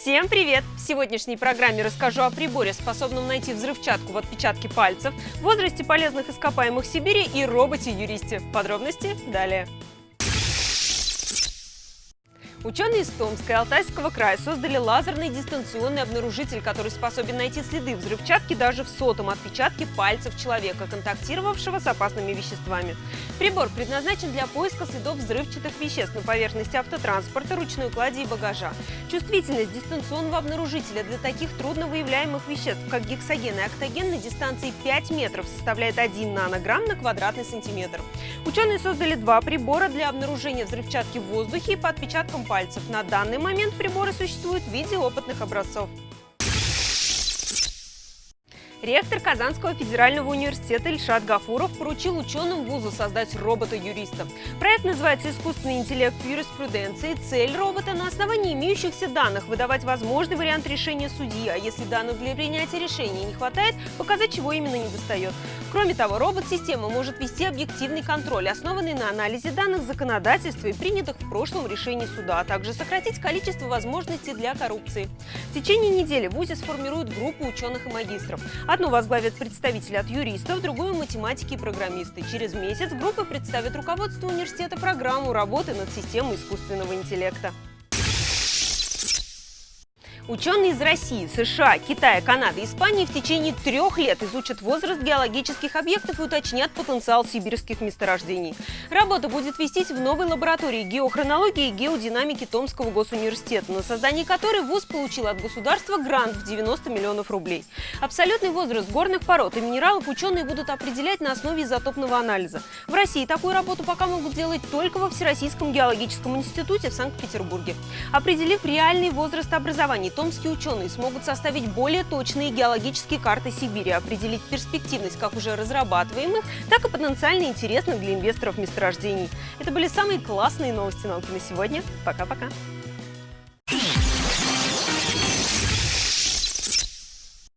Всем привет! В сегодняшней программе расскажу о приборе, способном найти взрывчатку в отпечатке пальцев, возрасте полезных ископаемых Сибири и роботе-юристе. Подробности далее. Ученые из Томска и Алтайского края создали лазерный дистанционный обнаружитель, который способен найти следы взрывчатки даже в сотом отпечатке пальцев человека, контактировавшего с опасными веществами. Прибор предназначен для поиска следов взрывчатых веществ на поверхности автотранспорта, ручной клади и багажа. Чувствительность дистанционного обнаружителя для таких трудновыявляемых веществ, как гексоген и октоген, на дистанции 5 метров составляет 1 нанограмм на квадратный сантиметр. Ученые создали два прибора для обнаружения взрывчатки в воздухе и по отпечаткам пальцев. На данный момент приборы существуют в виде опытных образцов. Ректор Казанского федерального университета Ильшат Гафуров поручил ученым вуза создать робота-юриста. Проект называется «Искусственный интеллект юриспруденции». Цель робота на основании имеющихся данных выдавать возможный вариант решения судьи, а если данных для принятия решения не хватает, показать, чего именно не достает. Кроме того, робот-система может вести объективный контроль, основанный на анализе данных законодательства и принятых в прошлом решений суда, а также сократить количество возможностей для коррупции. В течение недели в ВУЗе сформируют группу ученых и магистров. Одну возглавят представители от юристов, другую – математики и программисты. Через месяц группа представит руководству университета программу работы над системой искусственного интеллекта. Ученые из России, США, Китая, Канады и Испании в течение трех лет изучат возраст геологических объектов и уточнят потенциал сибирских месторождений. Работа будет вестись в новой лаборатории геохронологии и геодинамики Томского госуниверситета, на создание которой ВУЗ получил от государства грант в 90 миллионов рублей. Абсолютный возраст горных пород и минералов ученые будут определять на основе изотопного анализа. В России такую работу пока могут делать только во Всероссийском геологическом институте в Санкт-Петербурге. Определив реальный возраст образования, томские ученые смогут составить более точные геологические карты Сибири, определить перспективность как уже разрабатываемых, так и потенциально интересных для инвесторов месторождений. Это были самые классные новости науки на сегодня. Пока-пока!